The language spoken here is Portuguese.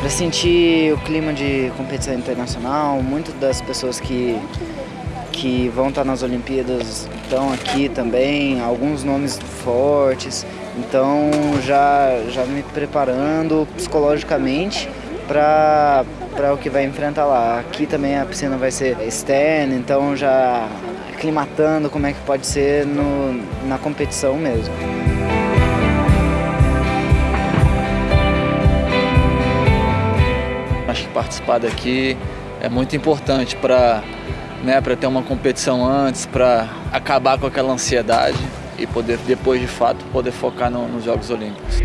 para sentir o clima de competição internacional. Muitas das pessoas que, que vão estar nas Olimpíadas estão aqui também, alguns nomes fortes. Então já, já me preparando psicologicamente para o que vai enfrentar lá. Aqui também a piscina vai ser externa, então já aclimatando como é que pode ser no, na competição mesmo. Participar daqui é muito importante para né, ter uma competição antes, para acabar com aquela ansiedade e poder depois de fato poder focar no, nos Jogos Olímpicos.